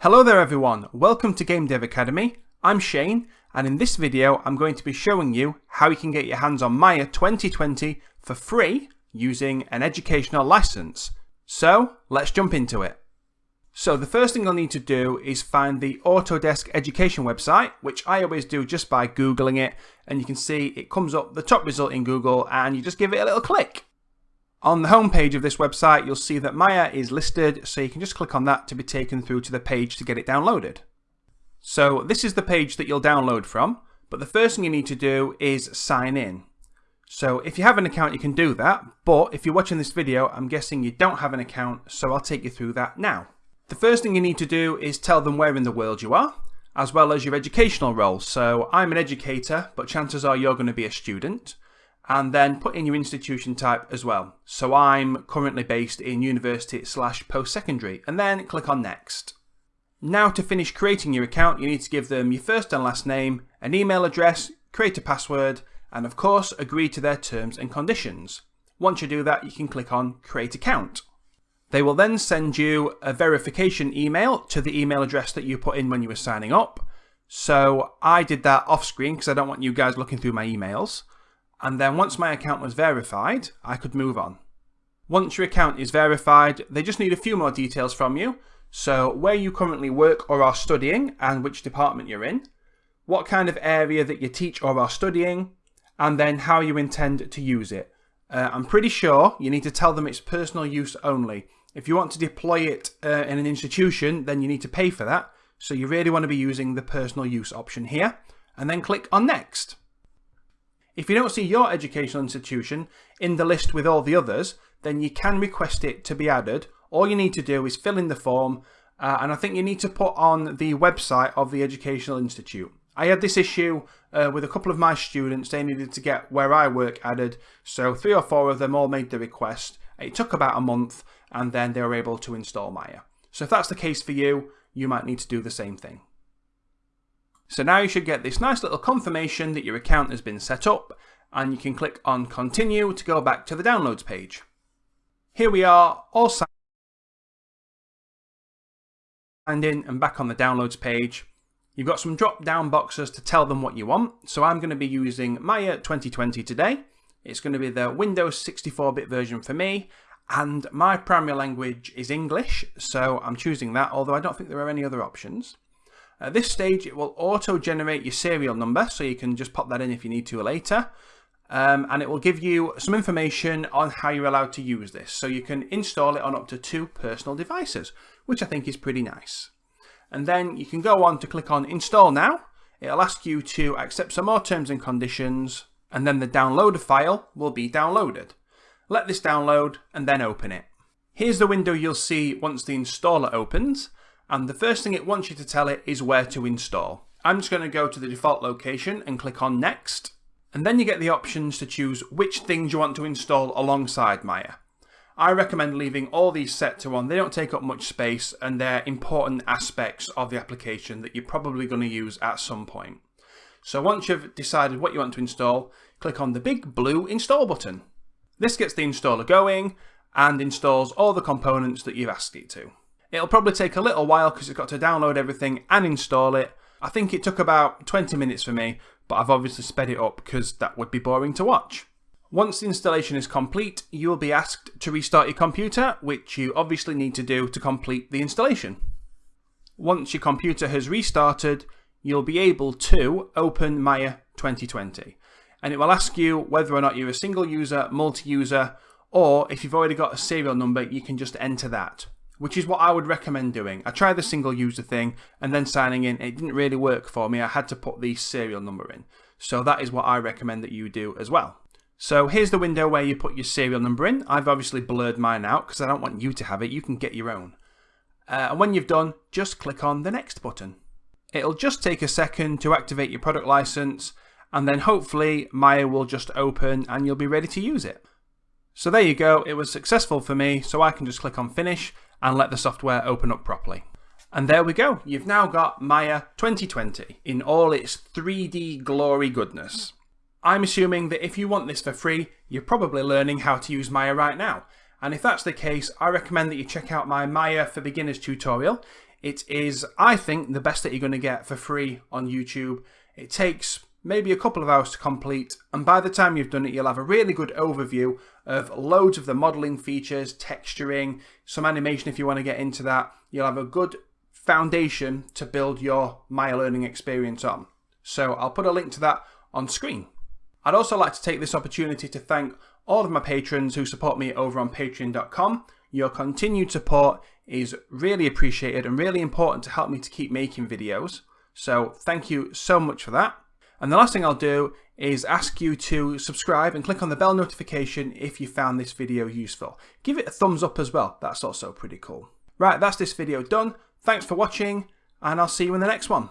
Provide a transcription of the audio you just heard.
Hello there everyone, welcome to Game Dev Academy. I'm Shane and in this video I'm going to be showing you how you can get your hands on Maya 2020 for free using an educational license. So let's jump into it. So the first thing you'll need to do is find the Autodesk Education website, which I always do just by Googling it and you can see it comes up the top result in Google and you just give it a little click. On the home page of this website, you'll see that Maya is listed, so you can just click on that to be taken through to the page to get it downloaded. So this is the page that you'll download from, but the first thing you need to do is sign in. So if you have an account, you can do that, but if you're watching this video, I'm guessing you don't have an account, so I'll take you through that now. The first thing you need to do is tell them where in the world you are, as well as your educational role. So I'm an educator, but chances are you're going to be a student and then put in your institution type as well. So I'm currently based in university slash post-secondary and then click on next. Now to finish creating your account you need to give them your first and last name, an email address, create a password and of course agree to their terms and conditions. Once you do that you can click on create account. They will then send you a verification email to the email address that you put in when you were signing up. So I did that off screen because I don't want you guys looking through my emails and then once my account was verified, I could move on. Once your account is verified, they just need a few more details from you. So where you currently work or are studying and which department you're in, what kind of area that you teach or are studying, and then how you intend to use it. Uh, I'm pretty sure you need to tell them it's personal use only. If you want to deploy it uh, in an institution, then you need to pay for that. So you really want to be using the personal use option here, and then click on next. If you don't see your educational institution in the list with all the others, then you can request it to be added. All you need to do is fill in the form, uh, and I think you need to put on the website of the Educational Institute. I had this issue uh, with a couple of my students. They needed to get where I work added, so three or four of them all made the request. It took about a month, and then they were able to install Maya. So if that's the case for you, you might need to do the same thing. So now you should get this nice little confirmation that your account has been set up and you can click on continue to go back to the downloads page. Here we are all signed in and back on the downloads page. You've got some drop down boxes to tell them what you want. So I'm going to be using Maya 2020 today. It's going to be the Windows 64-bit version for me and my primary language is English, so I'm choosing that, although I don't think there are any other options. At this stage, it will auto-generate your serial number, so you can just pop that in if you need to later. Um, and it will give you some information on how you're allowed to use this. So you can install it on up to two personal devices, which I think is pretty nice. And then you can go on to click on Install Now. It'll ask you to accept some more terms and conditions, and then the downloaded file will be downloaded. Let this download and then open it. Here's the window you'll see once the installer opens and the first thing it wants you to tell it is where to install. I'm just going to go to the default location and click on next and then you get the options to choose which things you want to install alongside Maya. I recommend leaving all these set to one, they don't take up much space and they're important aspects of the application that you're probably going to use at some point. So once you've decided what you want to install, click on the big blue install button. This gets the installer going and installs all the components that you've asked it to. It'll probably take a little while because it's got to download everything and install it. I think it took about 20 minutes for me, but I've obviously sped it up because that would be boring to watch. Once the installation is complete, you will be asked to restart your computer, which you obviously need to do to complete the installation. Once your computer has restarted, you'll be able to open Maya 2020. And it will ask you whether or not you're a single user, multi-user, or if you've already got a serial number, you can just enter that which is what I would recommend doing. I tried the single user thing and then signing in, it didn't really work for me. I had to put the serial number in. So that is what I recommend that you do as well. So here's the window where you put your serial number in. I've obviously blurred mine out because I don't want you to have it. You can get your own. Uh, and when you've done, just click on the next button. It'll just take a second to activate your product license and then hopefully Maya will just open and you'll be ready to use it. So there you go, it was successful for me, so I can just click on finish and let the software open up properly. And there we go, you've now got Maya 2020 in all its 3D glory goodness. I'm assuming that if you want this for free, you're probably learning how to use Maya right now. And if that's the case, I recommend that you check out my Maya for Beginners tutorial. It is, I think, the best that you're going to get for free on YouTube. It takes maybe a couple of hours to complete, and by the time you've done it, you'll have a really good overview of loads of the modeling features, texturing, some animation if you want to get into that. You'll have a good foundation to build your Maya learning experience on. So I'll put a link to that on screen. I'd also like to take this opportunity to thank all of my patrons who support me over on patreon.com. Your continued support is really appreciated and really important to help me to keep making videos. So thank you so much for that. And the last thing I'll do is ask you to subscribe and click on the bell notification if you found this video useful. Give it a thumbs up as well, that's also pretty cool. Right, that's this video done. Thanks for watching, and I'll see you in the next one.